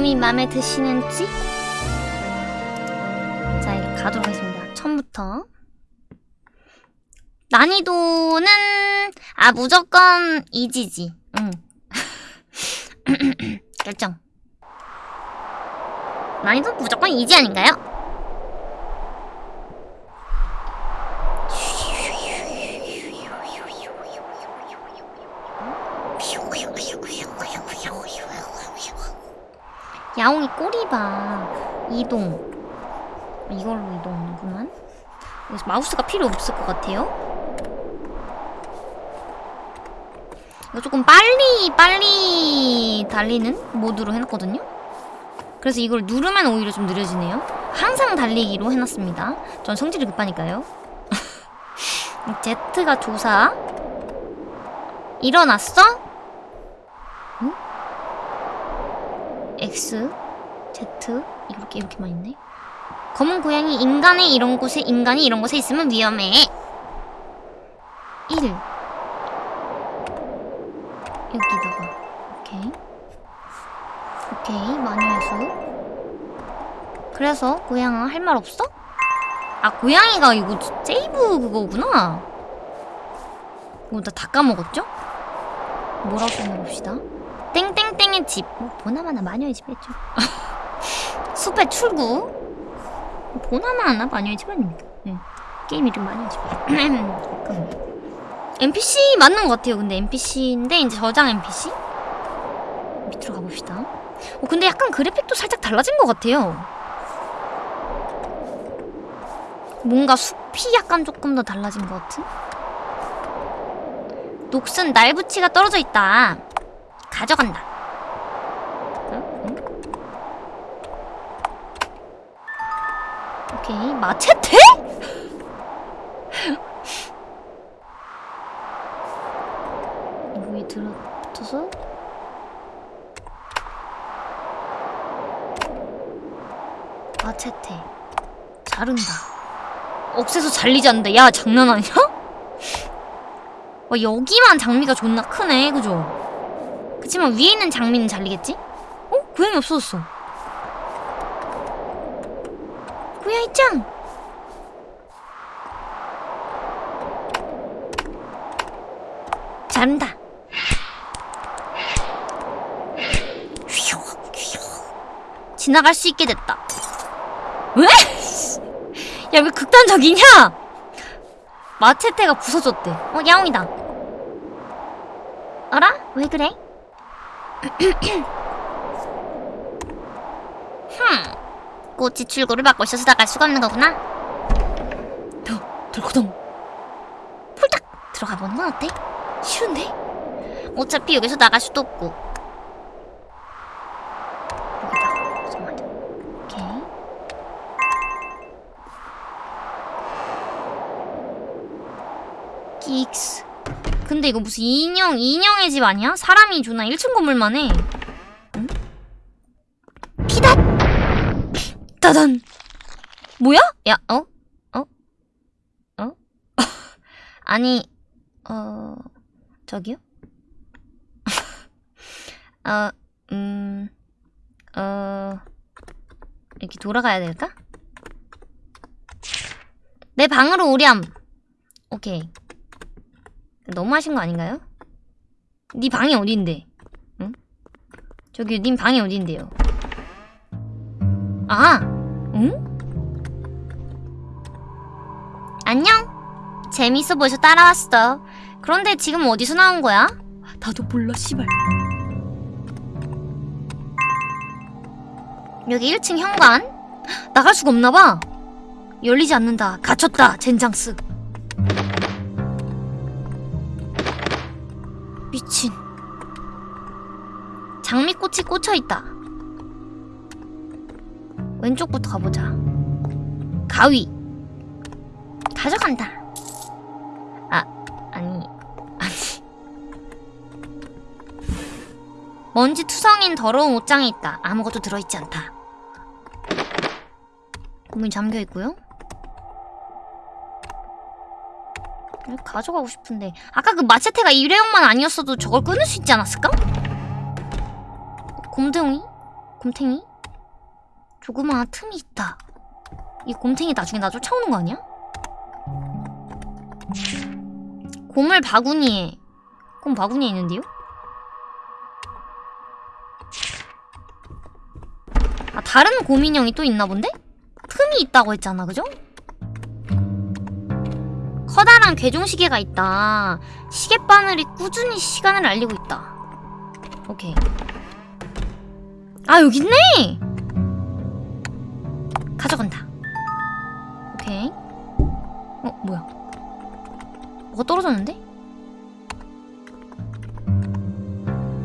조금이 마음에 드시는지? 자, 이렇게 가도록 하겠습니다. 처음부터. 난이도는, 아, 무조건 이지지. 응. 결정. 난이도 무조건 이지 아닌가요? 야옹이 꼬리 봐. 이동. 이걸로 이동하는구만. 그래서 마우스가 필요 없을 것 같아요. 이거 조금 빨리 빨리 달리는 모드로 해놨거든요. 그래서 이걸 누르면 오히려 좀 느려지네요. 항상 달리기로 해놨습니다. 전 성질이 급하니까요. Z가 조사. 일어났어? 응? X, Z 이렇게 이렇게만 있네. 검은 고양이 인간의 이런 곳에 인간이 이런 곳에 있으면 위험해. 1 여기다가 오케이 오케이 마녀의 수 그래서 고양아 할 말 없어? 아 고양이가 이거 세이브 그거구나 이거 나 다 까먹었죠? 뭐라고 써봅시다 땡땡땡의 집 뭐, 보나마나 마녀의 집 했죠 숲의 출구 보나마나 마녀의 집 아닙니까? 네. 게임 이름 마녀의 집 NPC 맞는 것 같아요. 근데 NPC인데 이제 저장 NPC 밑으로 가봅시다. 어, 근데 약간 그래픽도 살짝 달라진 것 같아요. 뭔가 숲이 약간 조금 더 달라진 것 같은? 녹슨 날붙이가 떨어져 있다. 가져간다. 응? 응? 오케이 마체테? 여기 들어붙어서 마체테 자른다 억세서 잘리지 않는다 야 장난 아니야? 와 여기만 장미가 존나 크네 그죠? 그치만 위에 있는 장미는 잘리겠지? 어? 고양이 없어졌어 고양이 짱! 자른다 지나갈 수 있게 됐다. 왜? 야, 왜 극단적이냐? 마체테가 부서졌대. 어, 야옹이다. 알아? 왜 그래? 흠. 꽃이 출구를 막고 있어서 나갈 수가 없는 거구나. 더, 들고동. 폴딱 들어가 보는 건 어때? 싫은데? 어차피 여기서 나갈 수도 없고. 근데 이거 무슨 인형, 인형의 집 아니야? 사람이 존나 1층 건물만 해 응? 피닷! 따단! 뭐야? 야, 어? 어? 어? 아니, 어... 저기요? 어, 음... 어... 이렇게 돌아가야 될까? 내 방으로 오렴! 오케이 너무 하신 거 아닌가요? 네 방이 어딘데? 응? 저기 님 방이 어딘데요? 아! 응? 안녕? 재밌어 보여서 따라왔어. 그런데 지금 어디서 나온 거야? 나도 몰라 씨발 여기 1층 현관? 나갈 수가 없나봐. 열리지 않는다. 갇혔다. 젠장스. 미친. 장미꽃이 꽂혀있다. 왼쪽부터 가보자. 가위. 가져간다. 아, 아니, 아니. 먼지 투성인 더러운 옷장에 있다. 아무것도 들어있지 않다. 문이 잠겨있고요. 가져가고 싶은데 아까 그 마체테가 일회용만 아니었어도 저걸 끊을 수 있지 않았을까? 곰덩이? 곰탱이? 조그마한 틈이 있다. 이 곰탱이 나중에 나 쫓아오는 거 아니야? 곰을 바구니에. 곰 바구니에 있는데요? 아, 다른 곰인형이 또 있나 본데? 틈이 있다고 했잖아, 그죠? 커다란 괴종시계가 있다. 시계바늘이 꾸준히 시간을 알리고 있다. 오케이. 아, 여기 있네! 가져간다. 오케이. 어, 뭐야. 뭐가 떨어졌는데?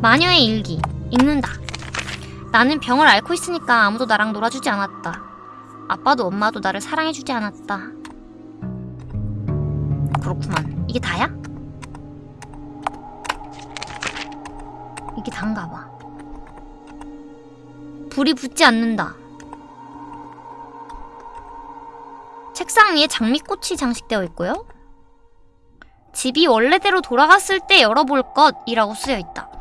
마녀의 일기. 읽는다. 나는 병을 앓고 있으니까 아무도 나랑 놀아주지 않았다. 아빠도 엄마도 나를 사랑해주지 않았다. 그렇구만. 이게 다야? 이게 단가 봐. 불이 붙지 않는다. 책상 위에 장미꽃이 장식되어 있고요. 집이 원래대로 돌아갔을 때 열어볼 것이라고 쓰여 있다.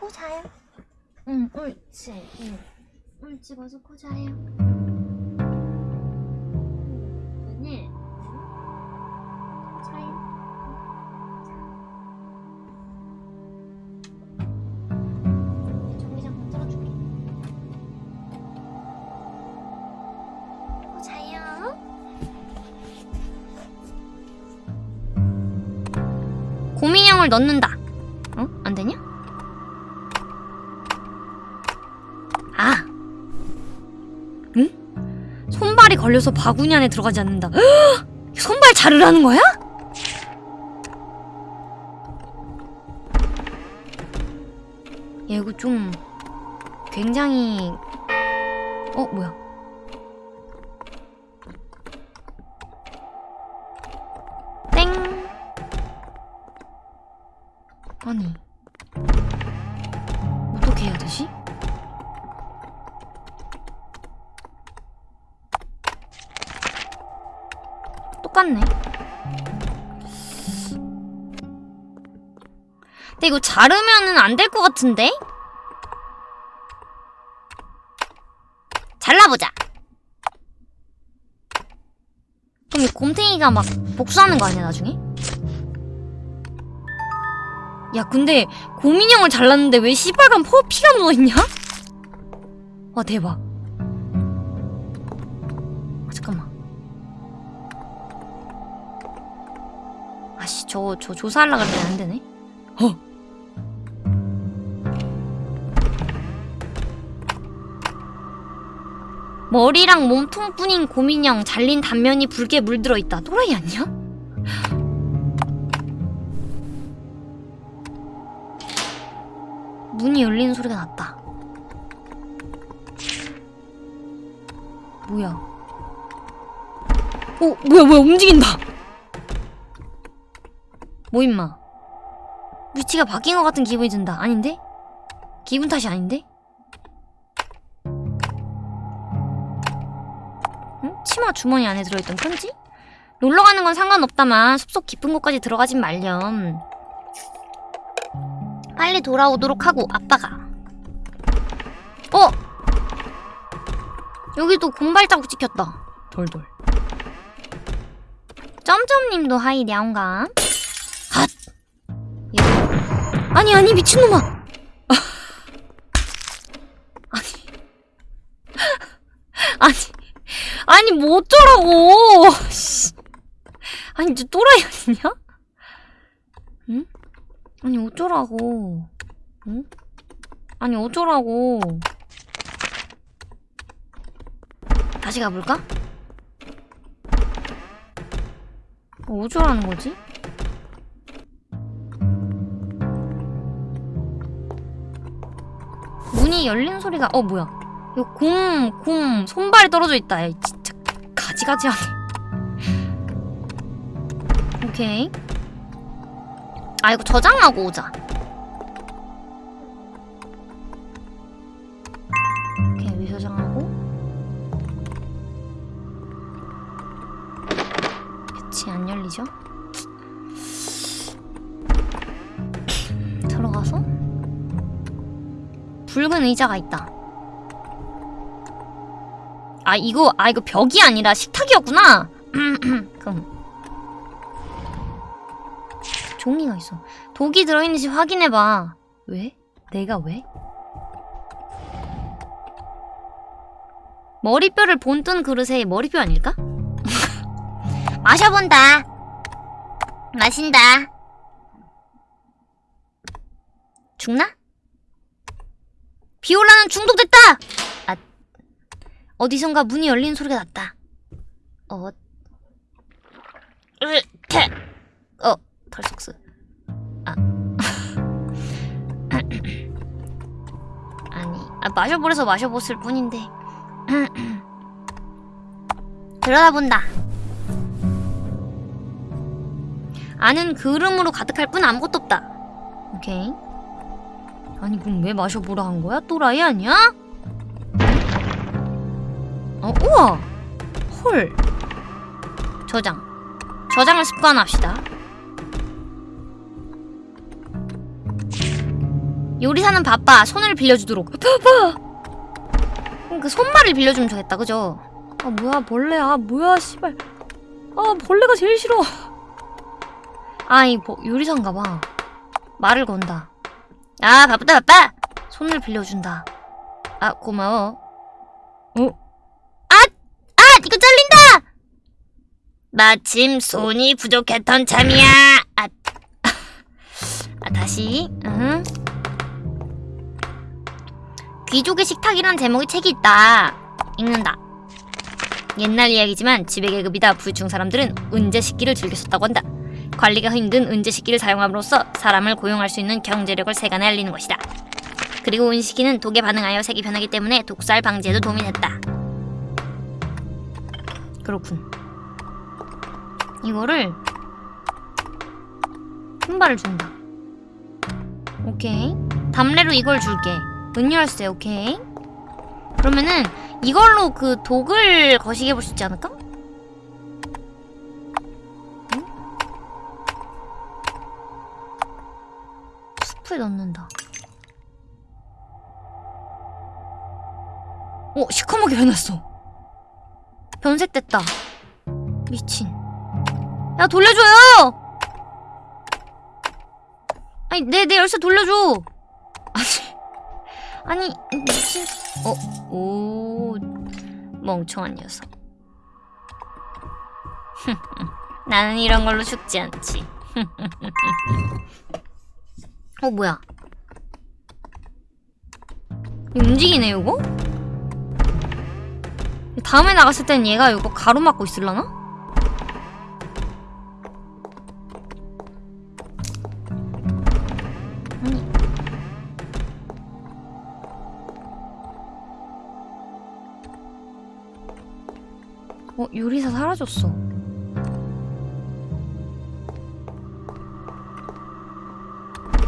코 자요. 응, 옳지. 응. 옳지, 벗어 코 자요. 네. 자요. 전기장 만들어줄게. 코 자요. 고민형을 넣는다. 걸려서 바구니 안에 들어가지 않는다. 헉! 손발 자르라는 거야? 야, 자르면은 안 될 것 같은데? 잘라보자 그럼 이 곰탱이가 막 복수하는 거 아니야 나중에? 야 근데 고민형을 잘랐는데 왜 시뻘건 퍼 피가 묻어있냐? 와 대박 아, 잠깐만 아씨 저저 조사하려고 했는데 안되네 어 머리랑 몸통뿐인 고민형 잘린 단면이 붉게 물들어 있다 또라이 아니야? 문이 열리는 소리가 났다. 뭐야? 어, 뭐야, 뭐야, 움직인다! 뭐, 임마? 위치가 바뀐 것 같은 기분이 든다. 아닌데? 기분 탓이 아닌데? 응? 치마 주머니 안에 들어있던 편지? 놀러 가는 건 상관없다만 숲속 깊은 곳까지 들어가진 말렴. 빨리 돌아오도록 하고 아빠가 어! 여기도 공발자국 찍혔다 돌돌 점점님도 하이 냐옹감 핫! 예. 아니 아니 미친놈아 아니 아니 아니 뭐 어쩌라고 씨. 아니 저 또라이 아니냐? 응? 아니 어쩌라고 응? 아니 어쩌라고 다시 가볼까? 어, 어쩌라는 거지? 문이 열리는 소리가 어 뭐야 이거 곰, 곰 손발이 떨어져 있다 야, 진 짜 가지가지하네 오케이. 아, 이거 저장하고 오자. 오케이, 위 저장하고. 그치, 안 열리죠? 들어가서. 붉은 의자가 있다. 아, 이거, 아, 이거 벽이 아니라 식탁이었구나! 그럼. 종이가 있어. 독이 들어있는지 확인해봐. 왜? 내가 왜? 머리뼈를 본뜬 그릇에 머리뼈 아닐까? 마셔본다. 마신다. 죽나? 비올라는 중독됐다! 아, 어디선가 문이 열리는 소리가 났다. 어, 으, 태. 어, 털속스. 아. 아니, 아, 마셔보래서 마셔봤을 뿐인데. 들여다본다. 안은 그름으로 가득할 뿐 아무것도 없다. 오케이. 아니, 그럼 왜 마셔보라 한 거야? 또라이 아니야? 어, 우와! 헐. 저장. 저장을 습관합시다. 요리사는 바빠. 손을 빌려주도록. 바빠! 그럼 그 손말을 빌려주면 좋겠다, 그죠? 아, 뭐야, 벌레야. 뭐야, 씨발. 아, 벌레가 제일 싫어. 아, 이 뭐, 요리사인가 봐. 말을 건다. 아, 바쁘다, 바빠! 손을 빌려준다. 아, 고마워. 어? 이거 잘린다! 마침 손이 부족했던 참이야. 아, 아 다시. 응. 귀족의 식탁이라는 제목의 책이 있다. 읽는다. 옛날 이야기지만 지배 계급이다 부유층 사람들은 은재 식기를 즐겨 썼다고 한다. 관리가 힘든 은재 식기를 사용함으로써 사람을 고용할 수 있는 경제력을 세간에 알리는 것이다. 그리고 은식기는 독에 반응하여 색이 변하기 때문에 독살 방지에도 도움이 됐다. 그렇군. 이거를 신발을 준다. 오케이. 담례로 이걸 줄게. 은열쇠 오케이. 그러면은 이걸로 그 독을 거시게 볼 수 있지 않을까? 응? 수프에 넣는다. 어, 시커멓게 변했어. 변색됐다. 미친. 야, 돌려줘요! 아니, 내, 내 열쇠 돌려줘! 아니, 아니, 미친. 어, 오. 멍청한 녀석. 나는 이런 걸로 죽지 않지. 어, 뭐야. 움직이네, 이거? 다음에 나갔을 땐 얘가 이거 가로막고 있을라나? 어 요리사 사라졌어.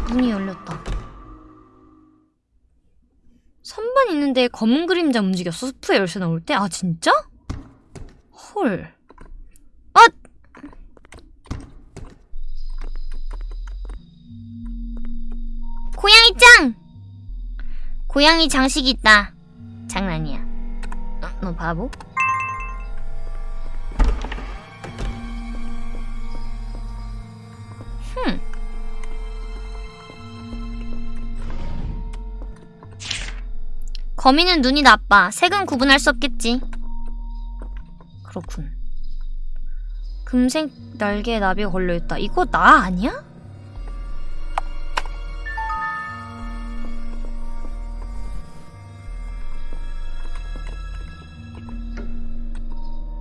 문이 열렸다 있는데 검은 그림자 움직였어 스프에 열쇠 나올 때? 아 진짜? 헐 아! 고양이 짱! 고양이 장식이 있다. 장난이야. 어, 너 바보? 거미는 눈이 나빠. 색은 구분할 수 없겠지. 그렇군. 금색 날개에 나비가 걸려있다. 이거 나 아니야?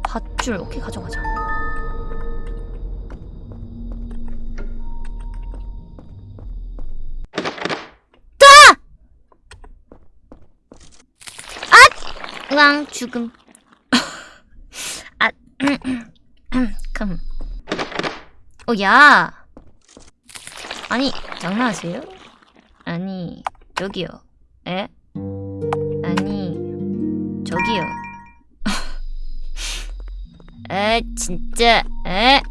밧줄 오케이 가져가자 아! 으앙 죽음 아 금. 어, 야! 아니, 장난하세요? 아니, 저기요. 에? 아니, 저기요. 에, 진짜, 에?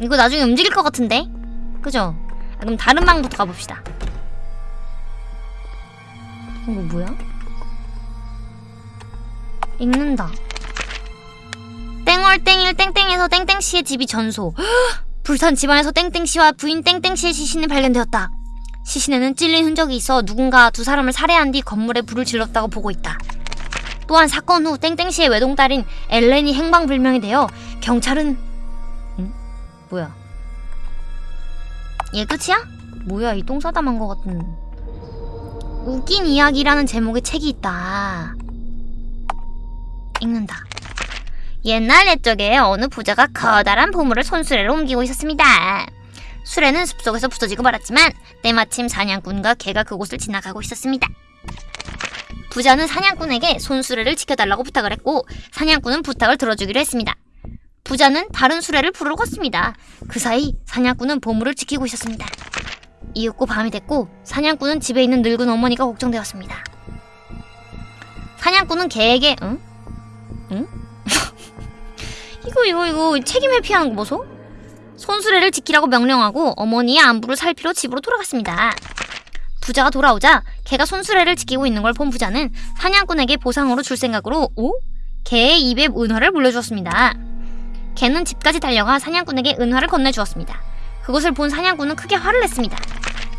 이거 나중에 움직일 것 같은데? 그죠? 아, 그럼 다른 방부터 가봅시다. 이거 뭐야? 읽는다. 땡월땡일 땡땡에서 땡땡씨의 집이 전소. 불산 집안에서 땡땡씨와 부인 땡땡씨의 시신이 발견되었다. 시신에는 찔린 흔적이 있어 누군가 두 사람을 살해한 뒤 건물에 불을 질렀다고 보고 있다. 또한 사건 후 땡땡씨의 외동딸인 엘렌이 행방불명이 되어 경찰은 응? 뭐야? 얘 끝이야? 뭐야 이 똥싸담한 것 같은 웃긴 이야기라는 제목의 책이 있다. 읽는다. 옛날 옛적에 어느 부자가 커다란 보물을 손수레로 옮기고 있었습니다. 수레는 숲속에서 부서지고 말았지만 때마침 사냥꾼과 개가 그곳을 지나가고 있었습니다. 부자는 사냥꾼에게 손수레를 지켜달라고 부탁을 했고 사냥꾼은 부탁을 들어주기로 했습니다. 부자는 다른 수레를 부르러 갔습니다. 그 사이 사냥꾼은 보물을 지키고 있었습니다. 이윽고 밤이 됐고 사냥꾼은 집에 있는 늙은 어머니가 걱정되었습니다. 사냥꾼은 개에게 응? 응? 이거 이거 이거 책임 회피하는 거 보소? 손수레를 지키라고 명령하고 어머니의 안부를 살피러 집으로 돌아갔습니다. 부자가 돌아오자 개가 손수레를 지키고 있는 걸 본 부자는 사냥꾼에게 보상으로 줄 생각으로 오? 개의 입에 은화를 물려주었습니다. 개는 집까지 달려가 사냥꾼에게 은화를 건네주었습니다. 그것을 본 사냥꾼은 크게 화를 냈습니다.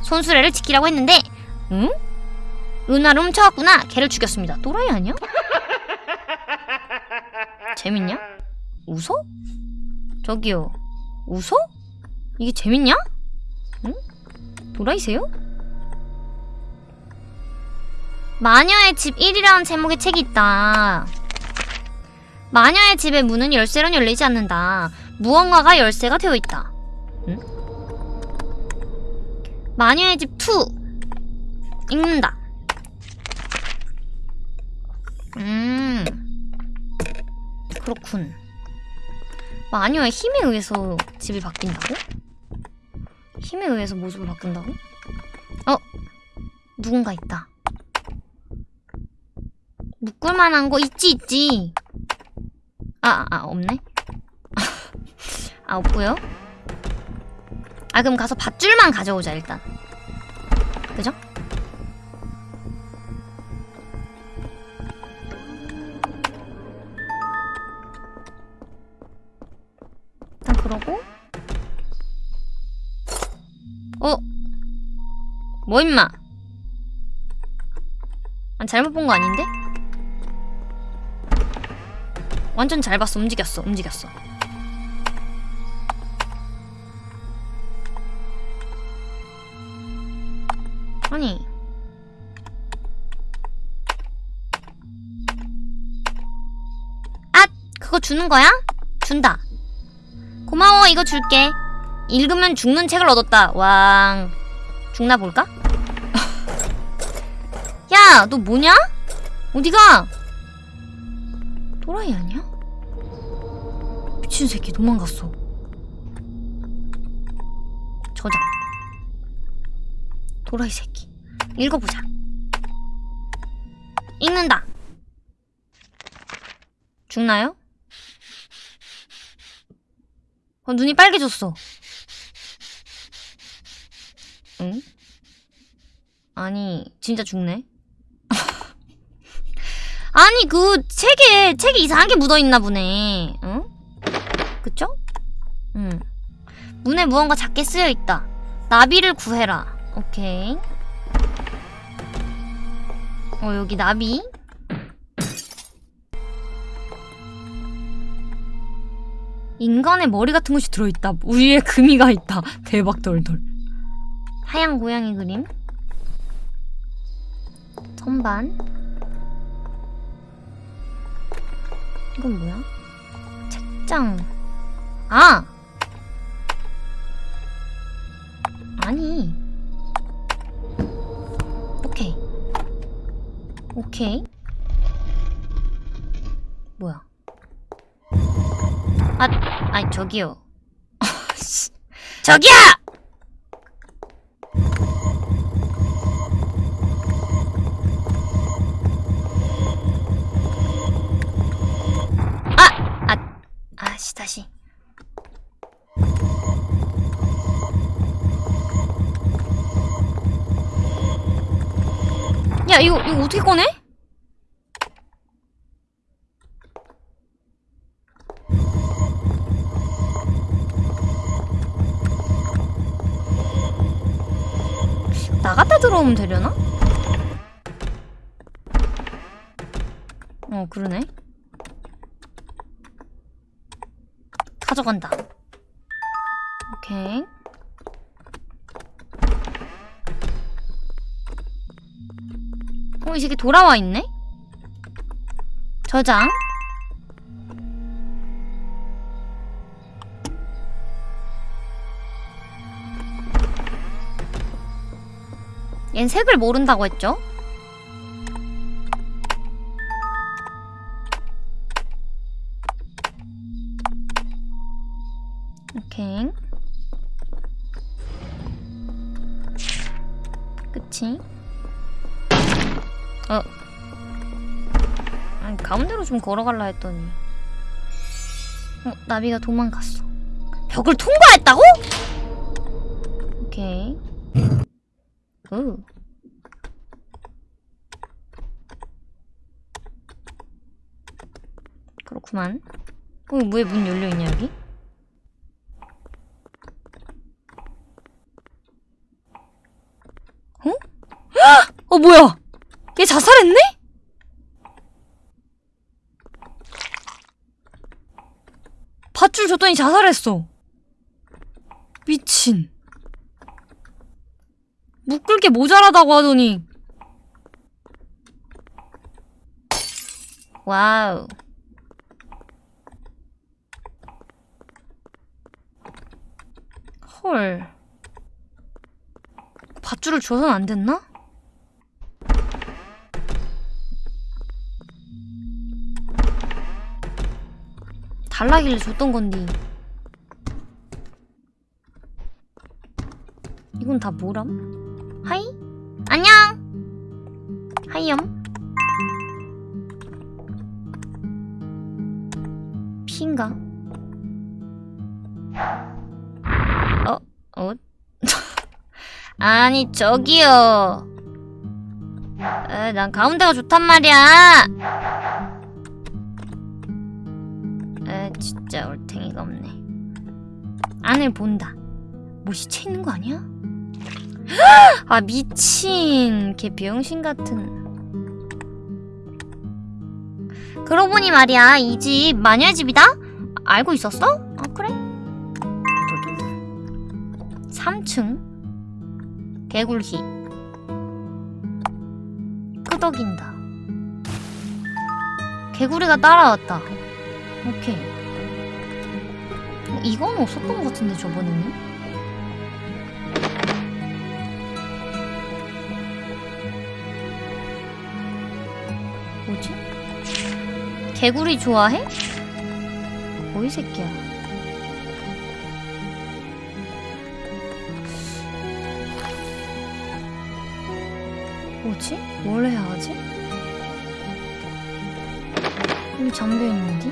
손수레를 지키라고 했는데 응? 은화를 훔쳐갔구나 개를 죽였습니다. 또라이 아니야? 재밌냐? 웃어? 저기요 웃어? 이게 재밌냐? 응? 도라이세요? 마녀의 집 1이라는 제목의 책이 있다. 마녀의 집의 문은 열쇠로 열리지 않는다. 무언가가 열쇠가 되어 있다. 응? 마녀의 집 2. 읽는다. 음. 그렇군. 마녀의 힘에 의해서 집이 바뀐다고? 힘에 의해서 모습을 바꾼다고? 어? 누군가 있다. 묶을 만한 거 있지 있지. 아, 아 없네. 아 없고요. 아 그럼 가서 밧줄만 가져오자 일단. 그죠? 그러고 어? 뭐 임마? 아, 잘못 본 거 아닌데? 완전 잘 봤어 움직였어 움직였어 아니 아! 그거 주는 거야? 준다 고마워 이거 줄게 읽으면 죽는 책을 얻었다 왕 죽나 볼까? 야 너 뭐냐? 어디가? 또라이 아니야? 미친 새끼 도망갔어 저장 도라이 새끼 읽어보자 읽는다 죽나요? 어, 눈이 빨개졌어. 응? 아니, 진짜 죽네. 아니, 그, 책에, 책에 이상한 게 묻어있나 보네. 응? 그쵸? 응. 문에 무언가 작게 쓰여있다. 나비를 구해라. 오케이. 어, 여기 나비. 인간의 머리 같은 것이 들어있다. 위에 금이가 있다. 대박 덜덜. 하얀 고양이 그림. 선반. 이건 뭐야? 책장. 아! 아니. 오케이. 오케이. 뭐야? 아, 아니 저기요. 저기요! 아, 아, 아씨 다시. 야 이거 이거 어떻게 꺼내? 들어오면 되려나? 어 그러네 가져간다 오케이 어, 이 새끼 돌아와 있네? 저장. 얜 색을 모른다고 했죠? 오케이. 그치? 어. 아니, 가운데로 좀 걸어갈라 했더니. 어, 나비가 도망갔어. 벽을 통과했다고? 오케이. 우. 그렇구만. 어, 왜 문 열려있냐, 여기? 어? 어, 뭐야! 얘 자살했네? 밧줄 줬더니 자살했어. 미친. 묶을 게 모자라다고 하더니. 와우. 헐. 밧줄을 줘선 안 됐나? 달라길래 줬던 건디. 이건 다 뭐람? 하이? 안녕! 하이염? 아니 저기요 에, 난 가운데가 좋단 말이야 에 진짜 얼탱이가 없네 안을 본다 뭐 시체 있는 거 아니야? 아 미친 걔 병신 같은 그러고 보니 말이야 이 집 마녀의 집이다? 알고 있었어? 아 그래? 3층 개굴희 끄덕인다. 개구리가 따라왔다. 오케이. 어, 이건 없었던 것 같은데 저번에는? 뭐지? 개구리 좋아해? 뭐이 새끼야 뭐지? 뭘 해야 하지? 여기 잠겨있는디?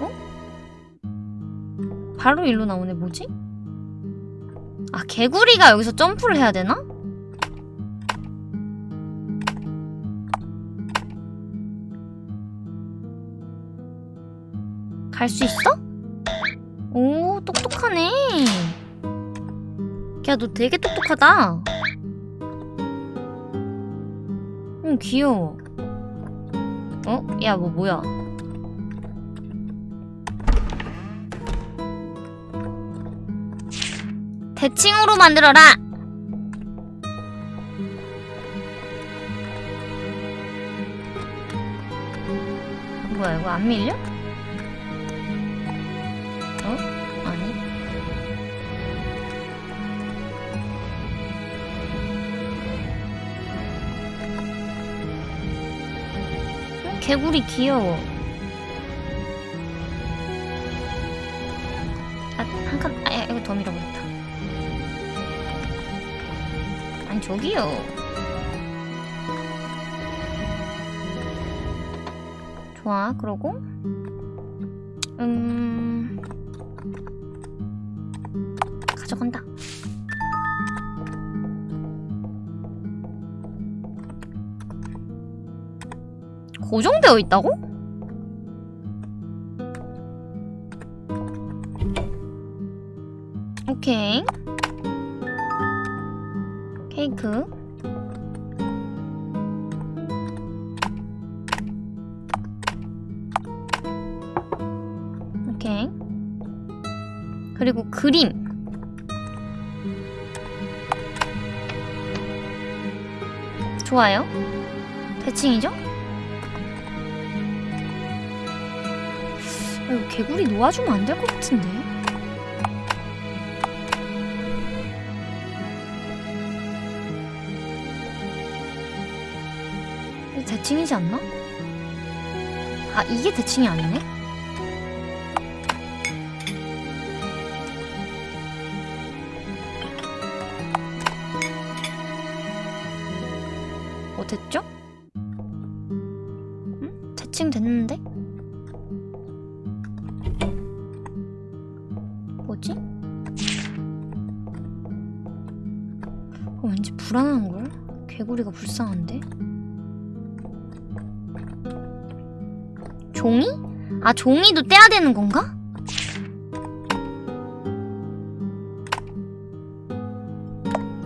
어? 바로 일로 나오네 뭐지? 아 개구리가 여기서 점프를 해야 되나? 갈 수 있어? 야, 너 되게 똑똑하다. 응, 귀여워. 어? 야, 뭐, 뭐야. 대칭으로 만들어라! 뭐야, 이거 안 밀려? 개구리 귀여워. 아, 한칸. 아, 야, 이거 더 밀어버렸다. 아니 저기요. 좋아 그러고. 고정되어 있다고? 오케이. 케이크. 오케이. 그리고 그림. 좋아요. 대칭이죠? 개구리 놓아주면 안 될 것 같은데. 대칭이지 않나? 아, 이게 대칭이 아니네? 어, 됐죠? 응? 대칭 됐는데? 불안한걸? 개구리가 불쌍한데? 종이? 아, 종이도 떼야 되는 건가?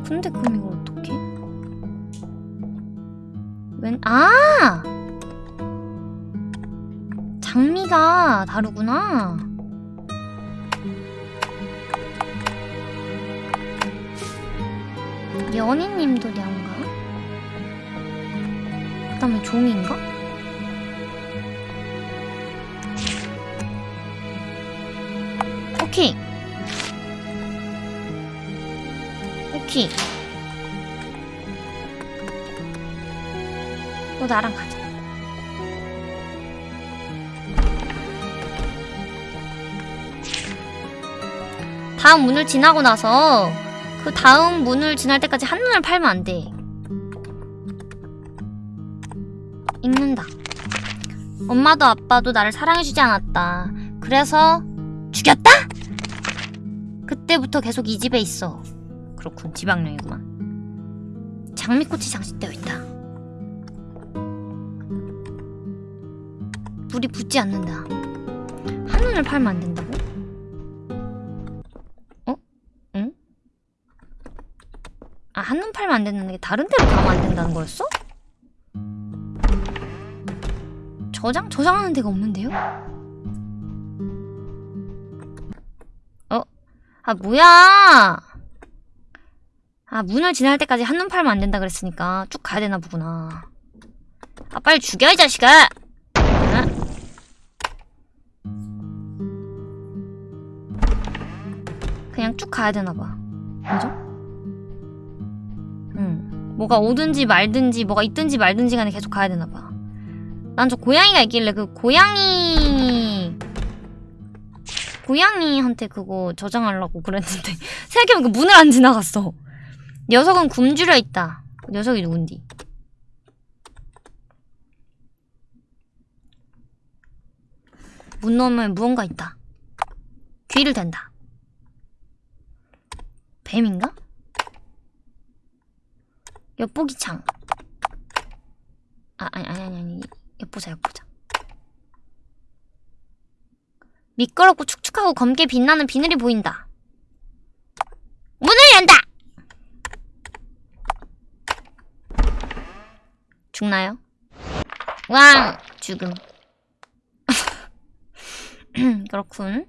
근데 그럼 이걸 어떡해? 웬, 아! 장미가 다르구나. 연희님도 량가? 그 다음에 종인가? 오케이. 오케이. 너 나랑 가자. 다음 문을 지나고 나서 그 다음 문을 지날 때까지 한눈을 팔면 안 돼. 읽는다. 엄마도 아빠도 나를 사랑해주지 않았다. 그래서 죽였다? 그때부터 계속 이 집에 있어. 그렇군, 지방령이구만. 장미꽃이 장식되어 있다. 불이 붙지 않는다. 한눈을 팔면 안 된다 한눈 팔면 안 된다는 게 다른 데로 가면 안 된다는 거였어? 저장? 저장하는 데가 없는데요? 어? 아, 뭐야! 아, 문을 지날 때까지 한눈 팔면 안 된다 그랬으니까 쭉 가야 되나 보구나. 아, 빨리 죽여, 이 자식아! 응? 그냥 쭉 가야 되나 봐. 그죠? 응. 뭐가 오든지 말든지 뭐가 있든지 말든지 간에 계속 가야 되나 봐. 난 저 고양이가 있길래 그 고양이 고양이한테 그거 저장하려고 그랬는데 생각해보니까 문을 안 지나갔어. 녀석은 굶주려 있다. 그 녀석이 누군디? 문 너머에 무언가 있다. 귀를 댄다. 뱀인가? 엿보기 창. 아, 아니, 아니, 아니, 아니. 엿보자, 엿보자. 미끄럽고 축축하고 검게 빛나는 비늘이 보인다. 문을 연다! 죽나요? 왕! 죽음. 그렇군.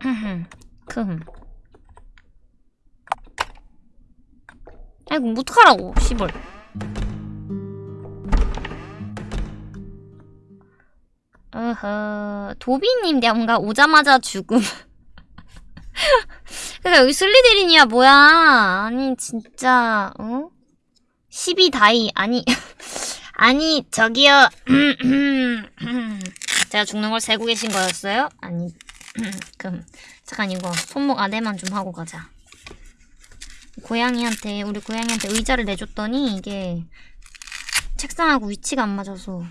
금. 아이고, 어떡하라고, 씨벌. 어허, 도비님 뭔가 오자마자 죽음. 그니까 여기 슬리데린이야, 뭐야. 아니, 진짜, 어? 12다이, 아니, 아니, 저기요. 제가 죽는 걸 세고 계신 거였어요? 아니, 금. 잠깐 이거 손목 아래만 좀 하고 가자. 고양이한테 우리 고양이한테 의자를 내줬더니 이게 책상하고 위치가 안 맞아서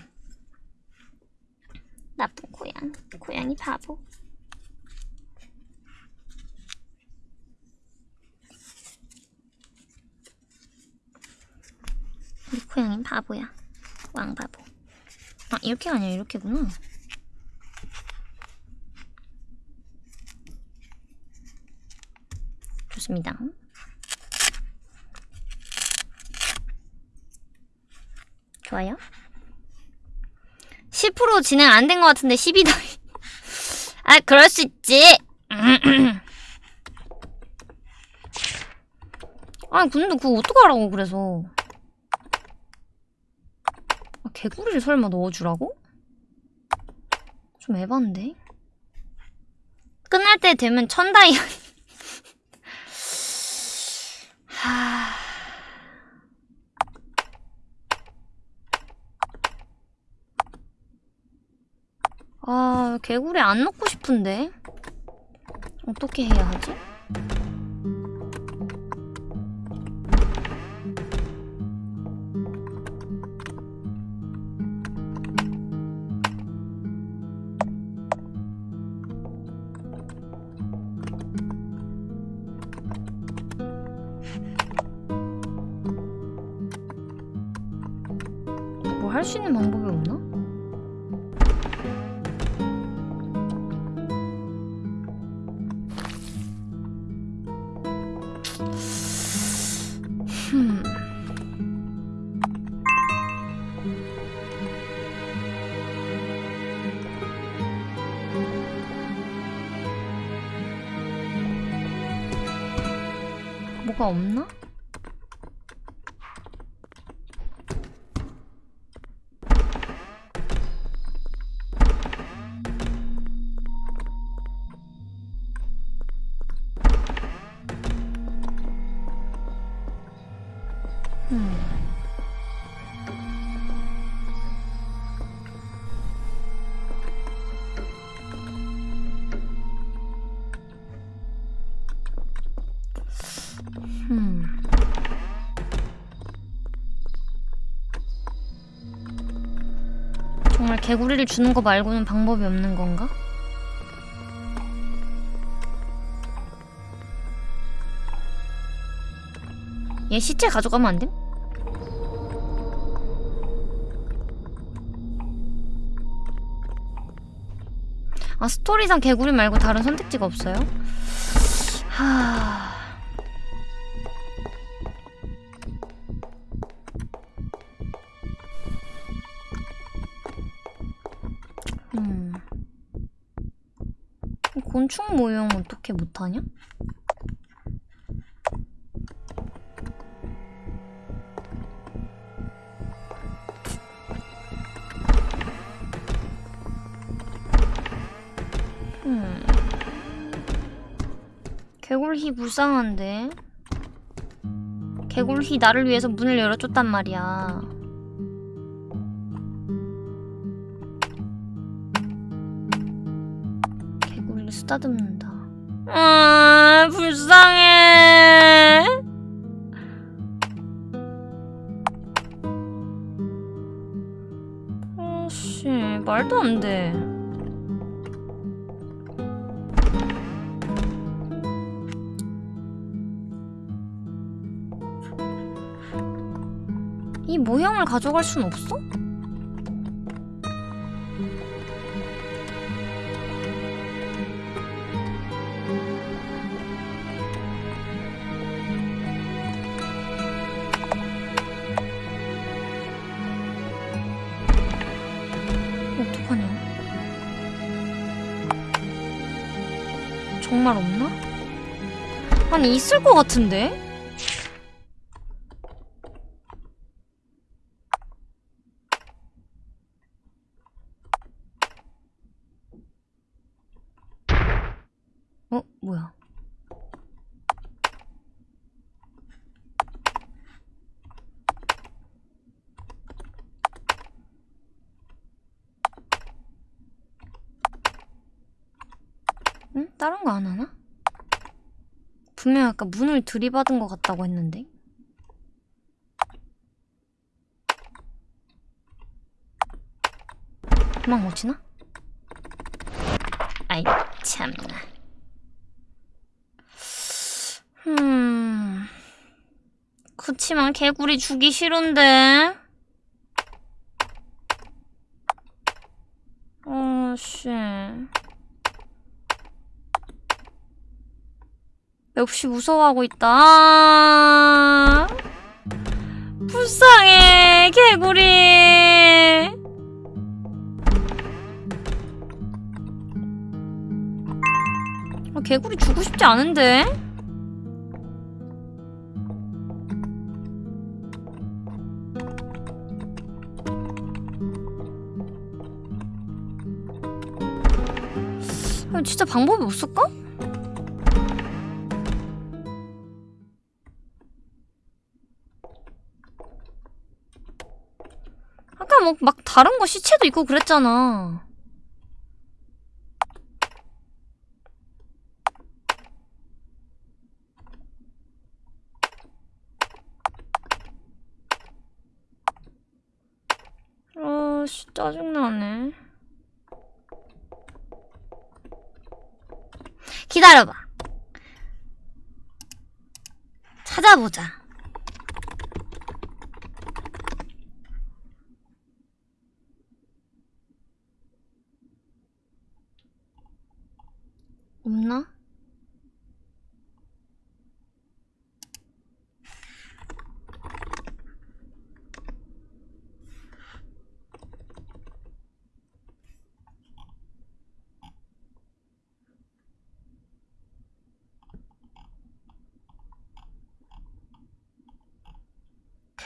나쁜 고양 고양이 바보. 우리 고양이 바보야. 왕바보. 아 이렇게 아니야 이렇게구나. 좋습니다. 좋아요. 10% 진행 안 된 것 같은데 12더. 아 그럴 수 있지. 아니 근데 그거 어떡하라고 그래서. 아, 개구리를 설마 넣어주라고? 좀 에반데? 끝날 때 되면 천다이 하... 아, 개구리 안 넣고 싶은데? 어떻게 해야 하지? 뭐 할 수 있는 방법이 없나? 없나? 개구리를 주는 거 말고는 방법이 없는 건가? 얘 시체 가져가면 안 돼? 아 스토리상 개구리 말고 다른 선택지가 없어요? 하... 곤충 모형 어떻게 못하냐? 음. 개굴희 불쌍한데? 개굴희 나를 위해서 문을 열어줬단 말이야. 쓰다듬는다. 아, 불쌍해. 아씨, 말도 안 돼. 이 모형을 가져갈 순 없어? 아니 있을 것 같은데? 어? 뭐야? 응? 다른 거 안 하나? 분명 아까 문을 들이받은 것 같다고 했는데. 못 치나? 아이 참나. 음. 그치만 개구리 주기 싫은데. 어, 씨. 역시 무서워하고 있다. 아, 불쌍해, 개구리. 아, 개구리 주고 싶지 않은데? 아, 진짜 방법이 없을까? 다른 거 시체도 있고 그랬잖아. 아 씨 짜증나네. 기다려봐. 찾아보자. 없나?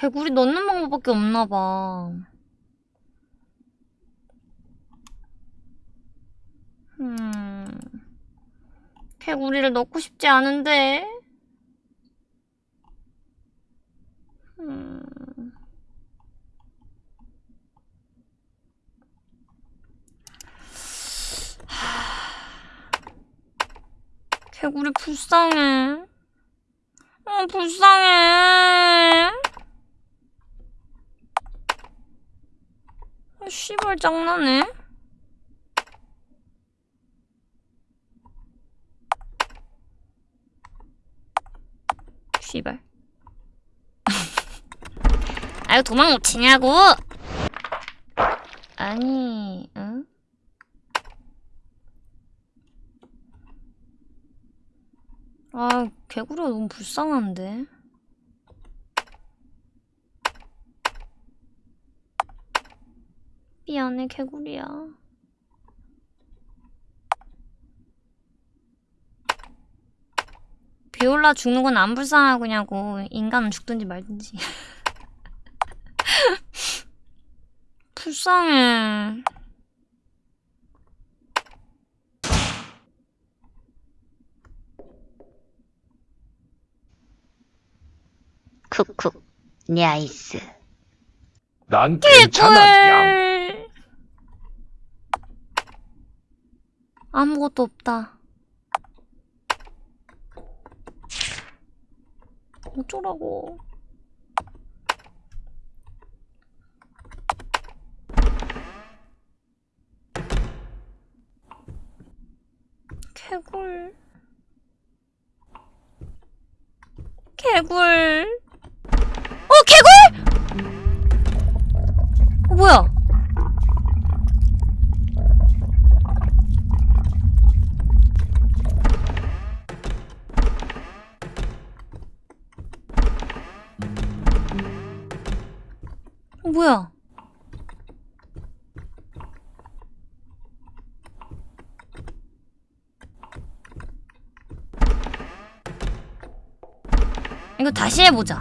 개구리 넣는 방법밖에 없나 봐. 음. 개구리를 넣고 싶지 않은데. 음. 하... 개구리 불쌍해. 어, 불쌍해. 아, 씨발 장난해? 씨발. 아유 도망 못 치냐고? 아니, 응? 아, 개구리가 너무 불쌍한데. 미안해, 개구리야. 비올라 죽는 건 안 불쌍하구냐고. 인간은 죽든지 말든지. 불쌍해. 쿡쿡 냐이스 난 괜찮아, 양. 아무것도 없다. 어쩌라고. 개굴. 개굴. 어, 개굴! 어, 뭐야? 뭐야? 이거 다시 해보자.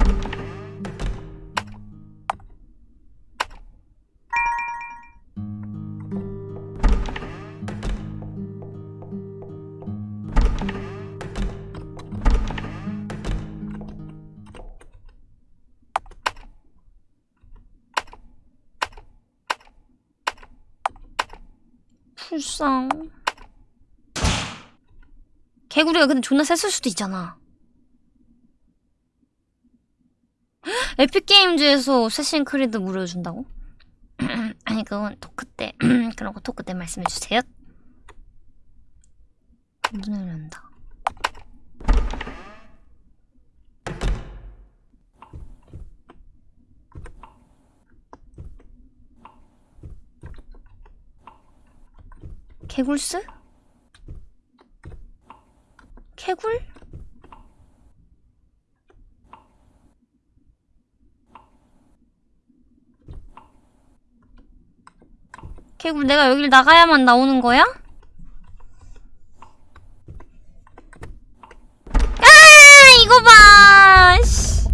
불쌍. 개구리가 근데 존나 셌을 수도 있잖아. 에픽게임즈에서 세신 크리드 무료 준다고? 아니 그건 토크 때 그런 거 토크 때 말씀해 주세요. 눈을 연다. 개굴스? 개굴? 개굴 내가 여길 나가야만 나오는 거야? 아 이거 봐 씨.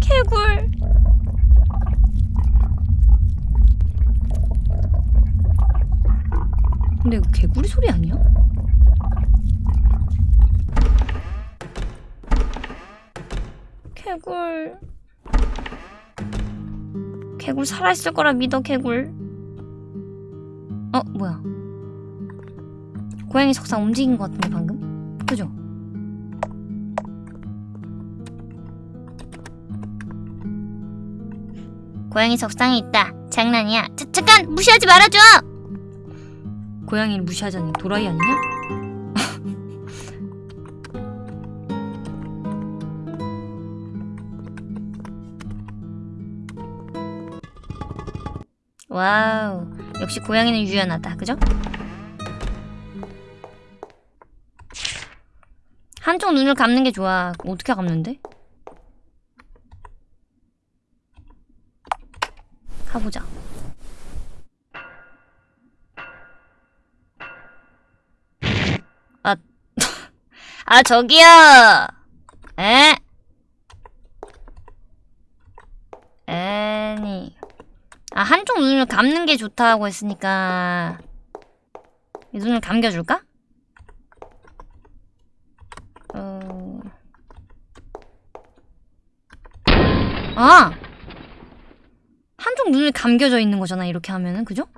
개굴 근데 이거 개구리 소리 아니야? 개굴. 개굴 살아있을 거라 믿어 개굴. 어 뭐야? 고양이 석상 움직인 것 같은데 방금? 그죠? 고양이 석상에 있다. 장난이야. 자, 잠깐 무시하지 말아줘 고양이를 무시하자니 도라이 아니냐? 와우 역시 고양이는 유연하다 그죠? 한쪽 눈을 감는 게 좋아 어떻게 감는데? 가보자 아 저기요 에? 애니 아 한쪽 눈을 감는 게 좋다고 했으니까 이 눈을 감겨줄까? 어... 아! 한쪽 눈을 감겨져 있는 거잖아 이렇게 하면은 그죠?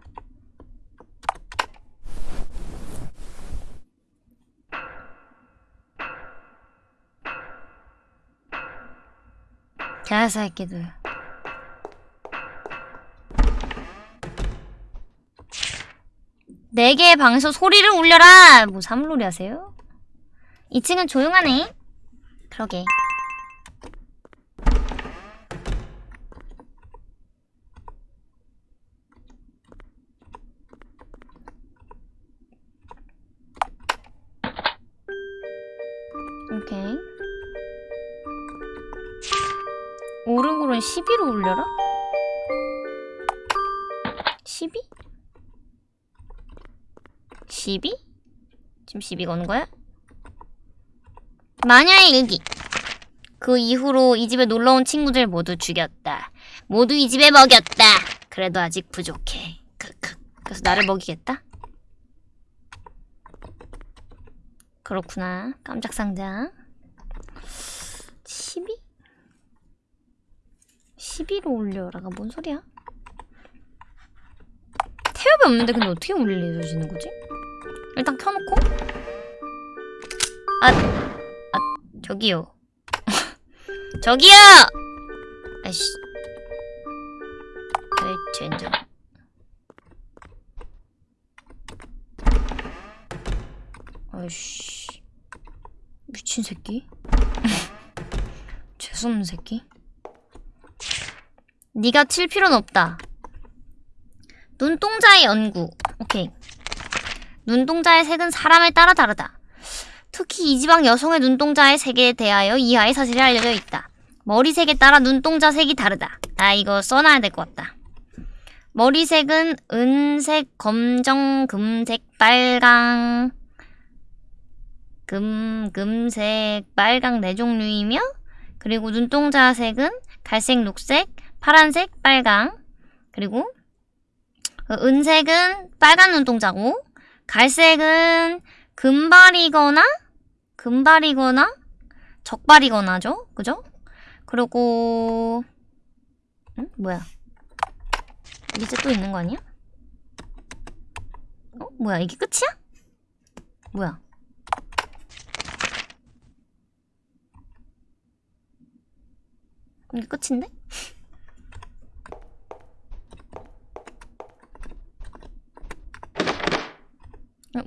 개새끼들 네 개의 방에서 소리를 울려라! 뭐 사물놀이 하세요? 2층은 조용하네. 그러게. 12로 울려라? 12? 12? 지금 12가 오는 거야? 마녀의 일기. 그 이후로 이 집에 놀러온 친구들 모두 죽였다. 모두 이 집에 먹였다. 그래도 아직 부족해. 크크. 그래서 나를 먹이겠다? 그렇구나. 깜짝 상자. 12? 12로 올려라가 뭔 소리야? 태엽이 없는데 근데 어떻게 올려주시는 거지? 일단 켜놓고. 아, 아 저기요. 저기요! 아이씨. 아이 젠장 아이씨. 미친 새끼? 재수없는 새끼 네가 칠 필요는 없다 눈동자의 연구 오케이 눈동자의 색은 사람에 따라 다르다. 특히 이 지방 여성의 눈동자의 색에 대하여 이하의 사실이 알려져 있다. 머리색에 따라 눈동자 색이 다르다. 나 이거 써놔야 될 것 같다. 머리색은 은색, 검정, 금색, 빨강, 금, 금색, 빨강 네 종류이며 그리고 눈동자 색은 갈색, 녹색, 파란색, 빨강 그리고 그 은색은 빨간 눈동자고 갈색은 금발이거나 금발이거나 적발이거나죠. 그죠? 그리고 응? 뭐야? 밑에 또 있는 거 아니야? 어? 뭐야? 이게 끝이야? 뭐야? 이게 끝인데?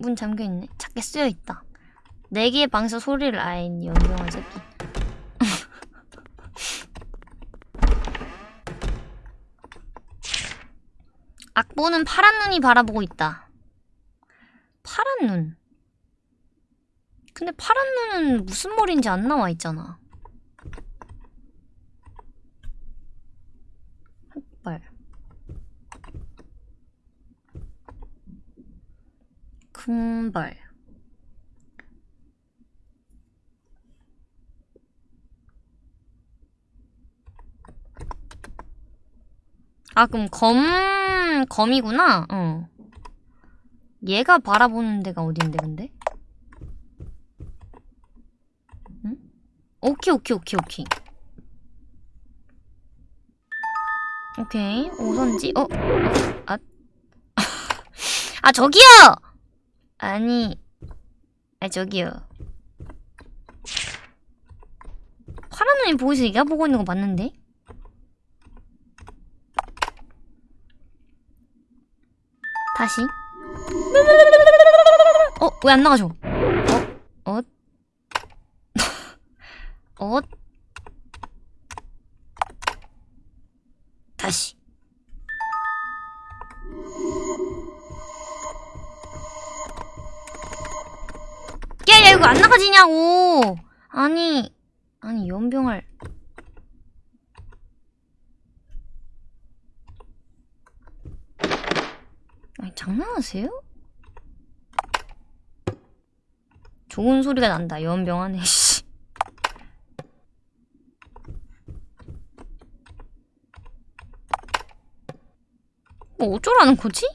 문 잠겨있네. 작게 쓰여있다. 네 개의 방에서 소리를 아예 연병한 새끼. 악보는 파란 눈이 바라보고 있다. 파란 눈. 근데 파란 눈은 무슨 머리인지 안 나와 있잖아. 흑발. 금발. 아, 그럼 검, 검이구나? 어. 얘가 바라보는 데가 어딘데, 근데? 응? 오케이, 오케이, 오케이, 오케이. 오케이. 오선지, 어? 아. 아, 저기요! 아니. 아, 저기요. 파란 눈이 보이서 얘가 보고 있는 거 맞는데? 다시. 어, 왜 안 나가죠? 어? 어? 어? 다시. 안 나가지냐고! 아니, 아니, 연병을. 아니, 장난하세요? 좋은 소리가 난다, 연병하네, 씨. 뭐 어쩌라는 거지?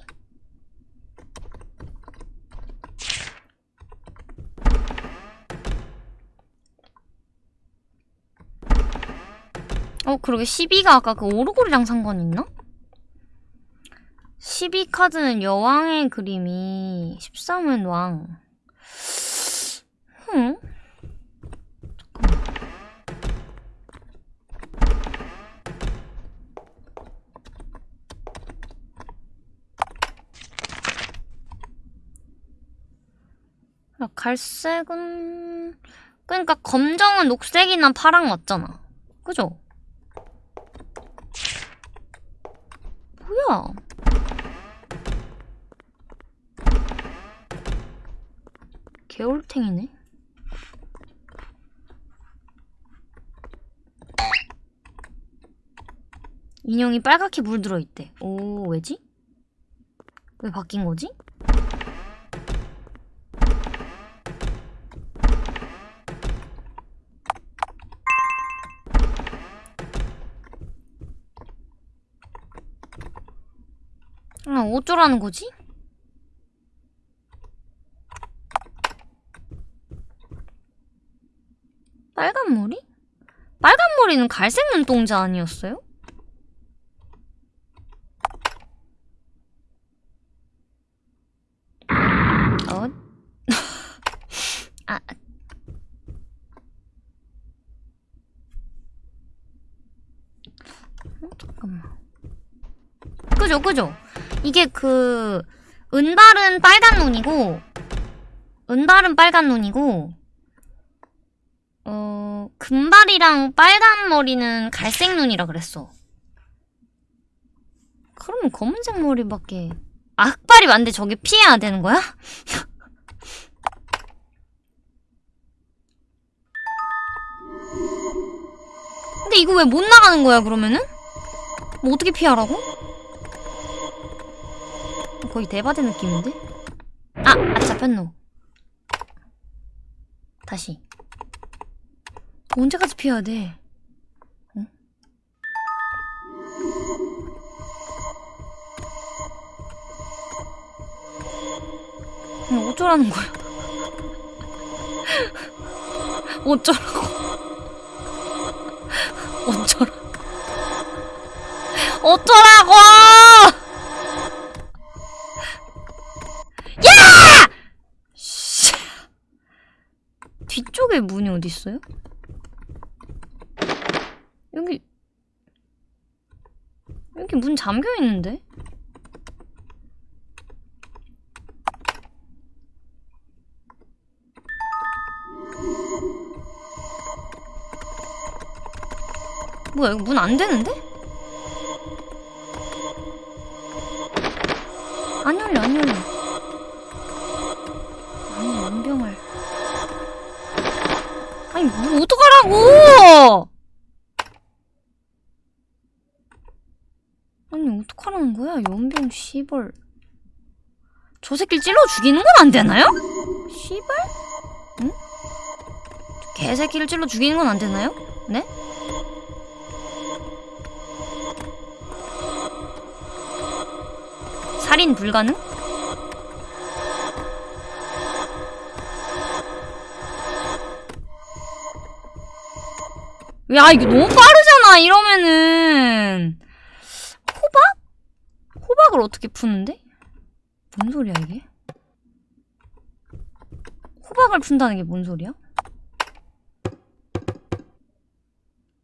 어, 그러게 12가 아까 그 오르골이랑 상관 있나? 12 카드는 여왕의 그림이 13은 왕. 흠? 야, 갈색은 그러니까 검정은 녹색이나 파랑 맞잖아. 그죠? 뭐야? 개울탱이네. 인형이 빨갛게 물들어 있대. 오, 왜지? 왜 바뀐 거지? 아, 어쩌라는 거지? 빨간 머리? 빨간 머리는 갈색 눈동자 아니었어요? 어? 아. 어, 잠깐만. 그죠, 그죠? 이게 그, 은발은 빨간 눈이고, 은발은 빨간 눈이고, 어, 금발이랑 빨간 머리는 갈색 눈이라 그랬어. 그러면 검은색 머리밖에. 아, 흑발이 맞는데 저게 피해야 되는 거야? 근데 이거 왜 못 나가는 거야, 그러면은? 뭐 어떻게 피하라고? 거의 대바대 느낌인데? 아! 아, 잡혔노. 다시. 언제까지 피해야 돼? 응? 그냥 어쩌라는 거야? 어쩌라고? 어쩌라? 어쩌라고! 왜 문이 어디 있어요? 여기 여기 문 잠겨 있는데? 뭐야 이거 문 안 되는데? 연병 씨벌 저 새끼를 찔러 죽이는 건 안 되나요? 씨발? 응? 저 개새끼를 찔러 죽이는 건 안 되나요? 네? 살인 불가능? 야 이거 너무 빠르잖아 이러면은 호박? 호박을 어떻게 푸는데? 뭔 소리야 이게? 호박을 푼다는 게 뭔 소리야?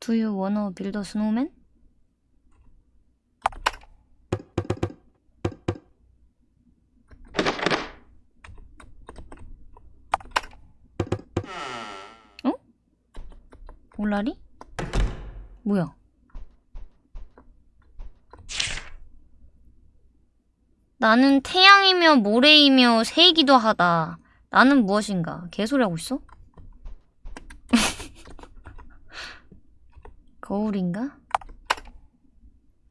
Do you wanna build a snowman? 어? 올라리? 뭐야? 나는 태양이며 모래이며 새이기도 하다. 나는 무엇인가? 개소리 하고 있어? 거울인가?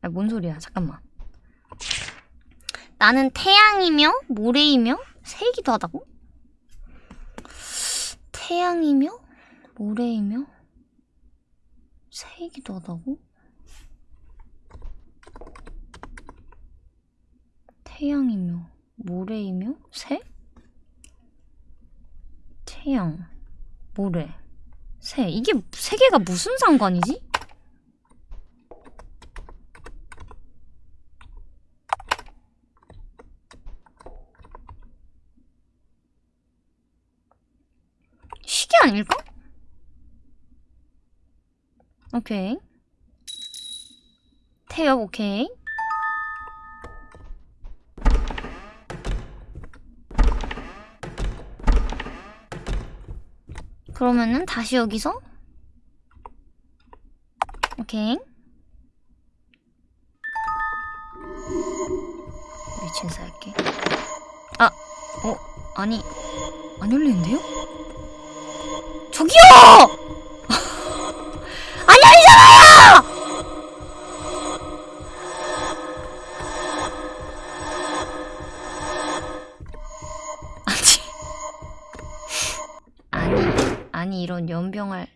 아, 뭔 소리야? 잠깐만. 나는 태양이며 모래이며 새이기도 하다고? 태양이며 모래이며 새이기도 하다고? 태양이며 모래이며 새? 태양, 모래, 새. 이게 세 개가 무슨 상관이지? 시계 아닐까? 오케이. 태엽 오케이. 그러면은 다시 여기서 오케이 미친 새끼 아! 어? 아니 안 열리는데요? 저기요! 안 열리잖아요! 이런 연병을